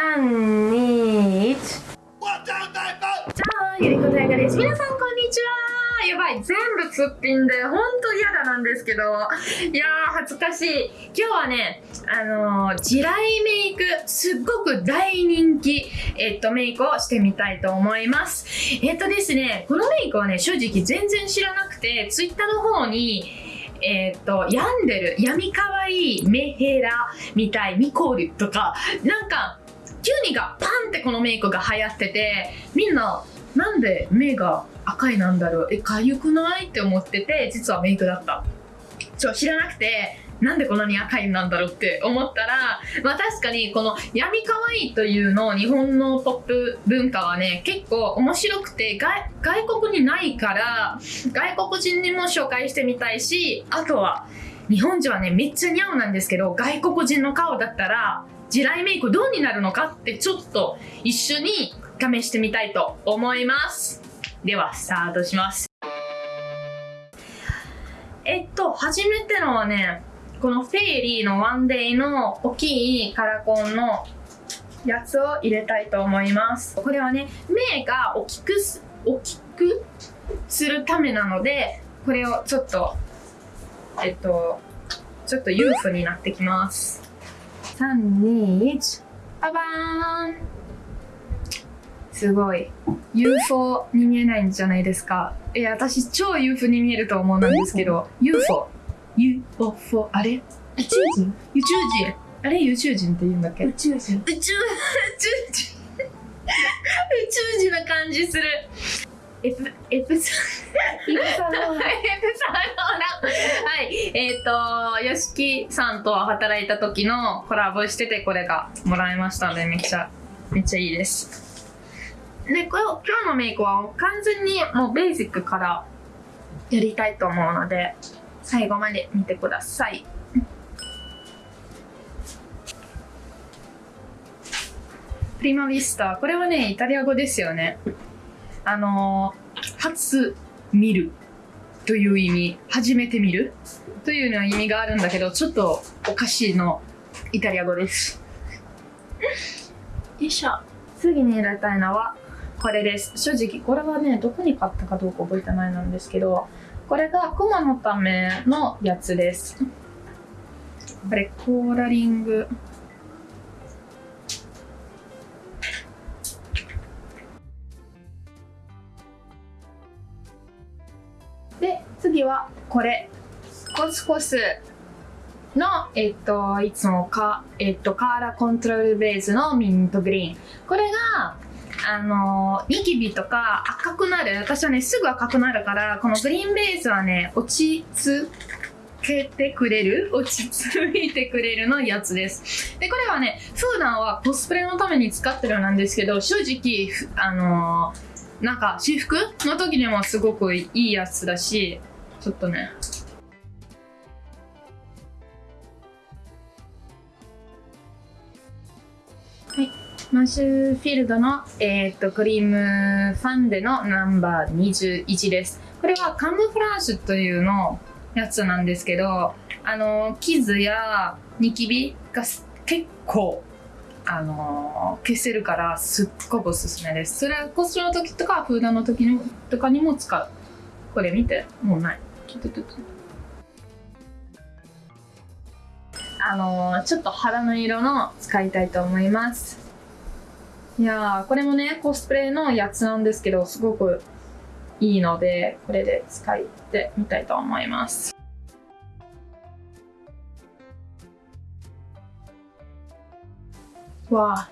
3、2、1。じゃあ、ゆりこたやかです。皆さん、こんにちは。やばい、全部すっぴんで、ほんと嫌だなんですけど。いやー、恥ずかしい。今日はね、あのー、地雷メイク、すっごく大人気、えっと、メイクをしてみたいと思います。えっとですね、このメイクはね、正直全然知らなくて、ツイッターの方に、えっ、と、病んでる、闇かわいいメヘラみたい、ミコールとか、なんか、急にがパンってこのメイクが流行ってて、みんな、なんで目が赤いなんだろう？え、かゆくない？って思ってて、実はメイクだった。そう、知らなくて、なんでこんなに赤いなんだろうって思ったら、まあ確かにこの闇かわいいというの日本のポップ文化はね、結構面白くて外外国にないから、外国人にも紹介してみたいし、あとは日本人はね、めっちゃ似合うなんですけど、外国人の顔だったら、地雷メイクどうになるのかってちょっと一緒に試してみたいと思います。では、スタートします。えっと、初めてのはね、このフェイリーのワンデイの大きいカラコンのやつを入れたいと思います。これはね、目が大きく大きくするためなので、これをちょっと、えっと、ちょっと裕福になってきます。3、2、1。ババーンすごい。UFO に見えないんじゃないですか。いや、私超 UFO に見えると思うんですけど、UFO。UFO。あれ？宇宙人？宇宙人。あれ？宇宙人って言うんだっけ？宇宙人。宇宙、宇宙人。宇宙人な感じする。エプ、エプサ、エプサローラ。エプサローラ。はい。えっ、ー、と、よしきさんと働いた時のコラボしてて、これがもらいましたので、めっちゃ、めっちゃいいです。で、これ今日のメイクは完全にもうベーシックからやりたいと思うので、最後まで見てください。プリマヴィスタ。これはね、イタリア語ですよね。あの初見るという意味、初めて見るというような意味があるんだけど、ちょっとおかしいのイタリア語です。よいしょ。次に入れたいのは、これです。正直、これはね、どこに買ったかどうか覚えてないなんですけど、これがクマのためのやつです。これ、コーラリング。で、次はこれ。コスコスの、えっと、いつもか、えっと、カーラコントロールベースのミントグリーン。これが、あの、ニキビとか赤くなる。私はね、すぐ赤くなるから、このグリーンベースはね、落ち着けてくれる？落ち着いてくれるのやつです。で、これはね、普段はコスプレのために使ってるなんですけど、正直、あのーなんか私服の時にもすごくいいやつだしちょっとね。はい。マッシュフィールドの、えー、っとクリームファンデのナンバー21です。これはカムフラージュというのやつなんですけどあの傷やニキビが結構あの、消せるからすっごくおすすめです。それはコストの時とかフードの時にとかにも使う。これ見て、もうない。あの、ちょっと肌の色の使いたいと思います。いや、これもね、コスプレのやつなんですけど、すごくいいので、これで使ってみたいと思います。わあ、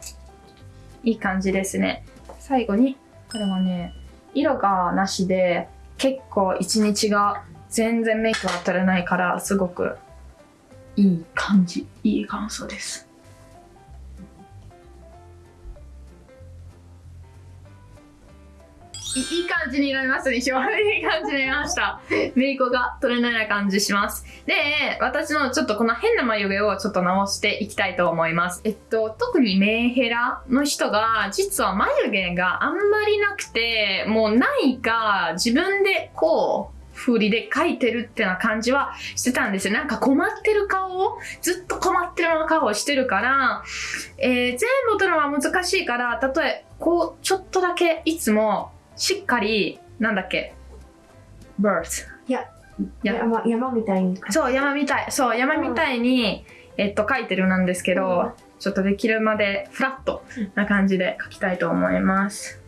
いい感じですね。最後に、これもね、色がなしで、結構一日が全然メイクは取れないから、すごくいい感じ、いい感想です。いい感じになりますでしょいい感じになりました。メイクが取れないな感じします。で、私のちょっとこの変な眉毛をちょっと直していきたいと思います。えっと、特にメンヘラの人が、実は眉毛があんまりなくて、もうないか、自分でこう、振りで描いてるってな感じはしてたんですよ。なんか困ってる顔を、ずっと困ってるような顔をしてるから、えー全部撮るのは難しいから、例え、こう、ちょっとだけいつもしっかり、なんだっけ、birds。いや山山みたいに。そう、山みたい。そう、山みたいに、えっと、書いてるなんですけど、うんちょっとできるまでフラットな感じで書きたいと思います。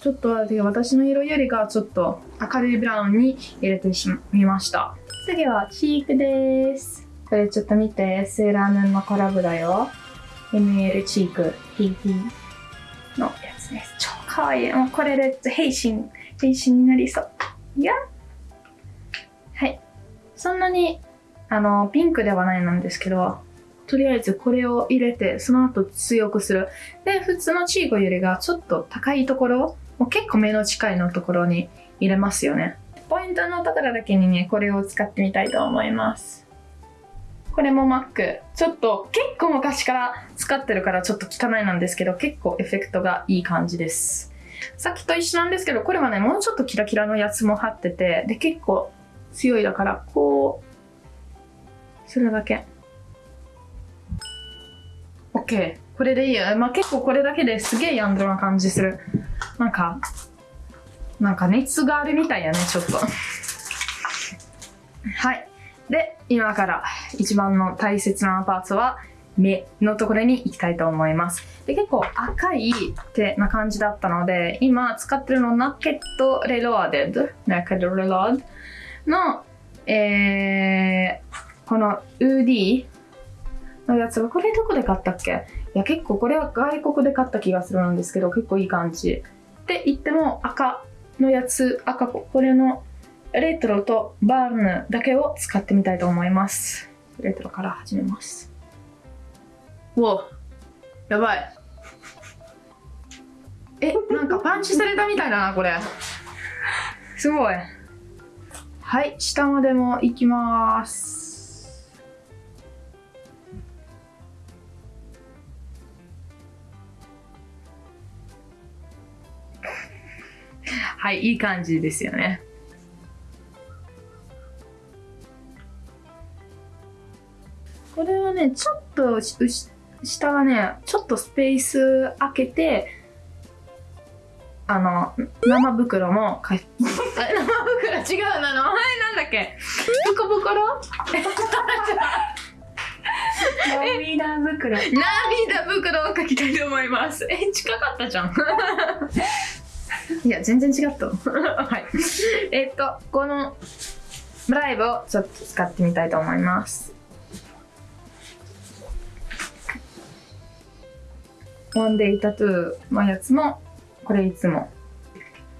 ちょっと私の色よりかちょっと明るいブラウンに入れてしみました。次はチークです。これちょっと見て、セーラームーンのコラボだよ。ML チーク PP のやつです。超かわいい。もうこれで変身、変身になりそう。いやはい。そんなに、あの、ピンクではないなんですけど、とりあえずこれを入れて、その後強くする。で、普通のチークよりがちょっと高いところ、もう結構目の近いのところに入れますよね。ポイントのところだけにね、これを使ってみたいと思います。これも Mac。ちょっと結構昔から使ってるからちょっと汚いなんですけど、結構エフェクトがいい感じです。さっきと一緒なんですけど、これはね、もうちょっとキラキラのやつも貼ってて、で、結構強いだから、こう、するだけ。OK。これでいいよ。まあ、結構これだけですげえヤンドな感じする。なんか、なんか熱があるみたいやね、ちょっと。はい。で、今から一番の大切なパーツは目のところに行きたいと思います。で、結構赤いってな感じだったので、今使ってるのナケットレローデッド、ナケットレロードの、えー、この UD のやつが、これどこで買ったっけ？いや、結構これは外国で買った気がするんですけど、結構いい感じ。って言っても赤のやつ、赤、これのレトロとバーヌだけを使ってみたいと思います。レトロから始めます。うおやばい。え、なんかパンチされたみたいだな、これ。すごい。はい、下までも行きます。はい、いい感じですよね。これはね、ちょっと下はね、ちょっとスペース開けて、あの、生袋もか 生袋違うな、名前なんだっけ？袋袋涙袋。涙袋を書きたいと思います。え、近かったじゃん。いや、全然違った。はい。えっと、このライブをちょっと使ってみたいと思います。ワンデイタトゥーのやつも、これいつも。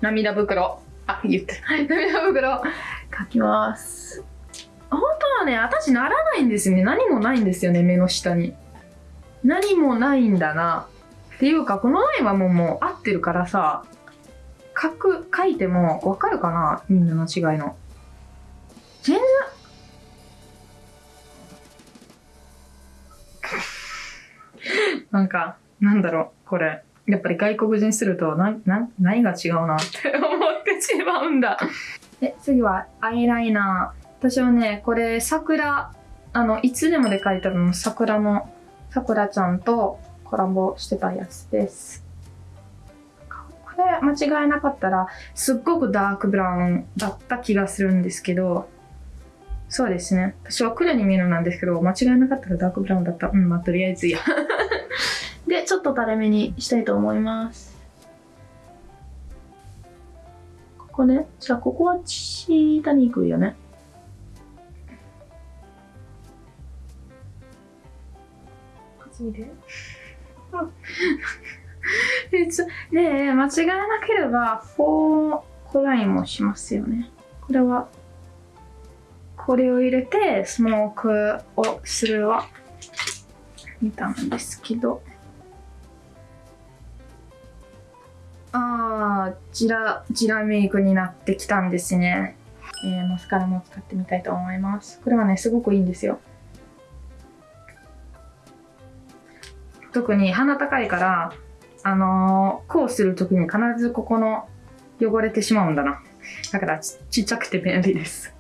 涙袋。あ、言って。涙袋書きます。本当はね、私ならないんですよね。何もないんですよね、目の下に。何もないんだな。っていうか、このラインはもうもう合ってるからさ、書く、書いてもわかるかな？みんなの違いの。全然。なんか、なんだろう、これ。やっぱり外国人すると、な、な、何が違うなって思ってしまうんだ。で、次はアイライナー。私はね、これ桜、あの、いつでもで書いてあるの、桜の、桜ちゃんとコラボしてたやつです。これ間違いなかったら、すっごくダークブラウンだった気がするんですけど、そうですね。私は黒に見えるなんですけど、間違いなかったらダークブラウンだった。うん、まあ、とりあえずいいや。で、ちょっと垂れ目にしたいと思います。ここね。じゃあ、ここは下に行くよね。こっち見て。え つで、間違いなければ、フォーコラインもしますよね。これは、これを入れて、スモークをするは、見たんですけど。あー、ジラ、ジラメイクになってきたんですね。えー、マスカラも使ってみたいと思います。これはね、すごくいいんですよ。特に鼻高いから、あのーこうするときに必ずここの汚れてしまうんだな。だからちちっちゃくて便利です。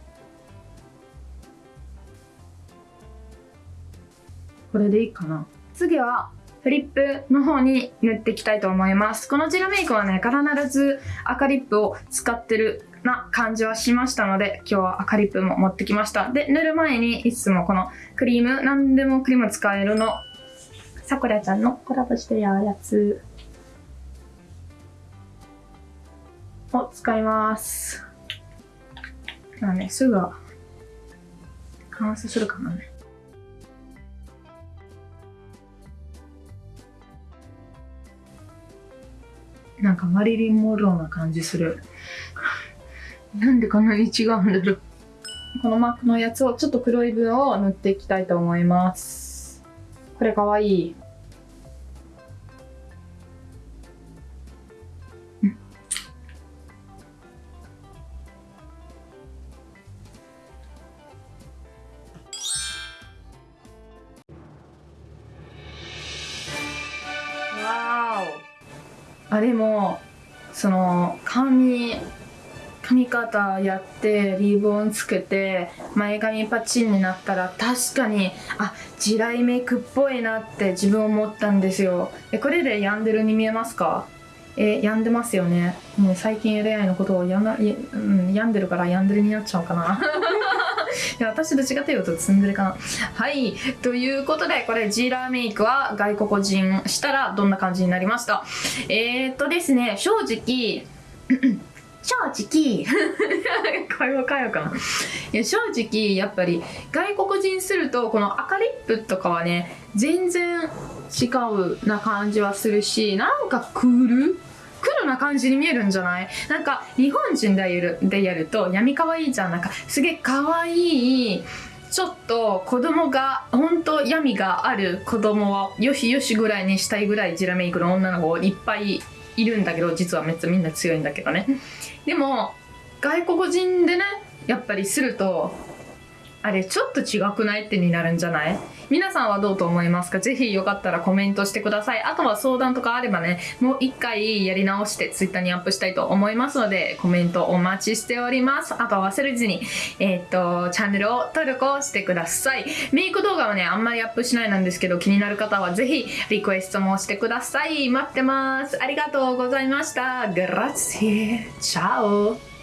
これでいいかな。次は、フリップの方に塗っていきたいと思います。このジェルメイクはね、必ず赤リップを使ってるな感じはしましたので、今日は赤リップも持ってきました。で、塗る前にいつもこのクリーム、何でもクリーム使えるの、さくらちゃんのコラボしてるやつを使います。まあね、すぐは完成するかなね。なんかマリリン・モローな感じする。なんでこんなに違うんだろう。このマークのやつをちょっと黒い分を塗っていきたいと思います。これかわいい。あでもその髪髪型やってリボンつけて前髪パチンになったら確かにあ地雷メイクっぽいなって自分思ったんですよ。えこれで病んでるに見えますか？え病んでますよね。もう最近 LI のことをやんな、いうん、病んでるから病んでるになっちゃうかな。や私どっちかというとツンデレかな。はい。ということでこれジーラーメイクは外国人したらどんな感じになりました？えー、っとですね正直 正直 会話変えよかな。いや正直やっぱり外国人するとこの赤リップとかはね全然違うな感じはするしなんかクール？クールな感じに見えるんじゃない？なんか日本人でやるでやると闇可愛いじゃんなんかすげえ可愛いちょっと子供が本当闇がある子供をよしよしぐらいにしたいぐらいジラメイクの女の子いっぱいいるんだけど実はめっちゃみんな強いんだけどね。でも外国人でねやっぱりするとあれちょっと違くない？ってになるんじゃない？皆さんはどうと思いますか？ぜひよかったらコメントしてください。あとは相談とかあればねもう一回やり直してツイッターにアップしたいと思いますのでコメントお待ちしております。あとは忘れずにえーっとチャンネルを登録をしてください。メイク動画はねあんまりアップしないなんですけど気になる方はぜひリクエストもしてください。待ってます。ありがとうございました。グラッツィチャオ。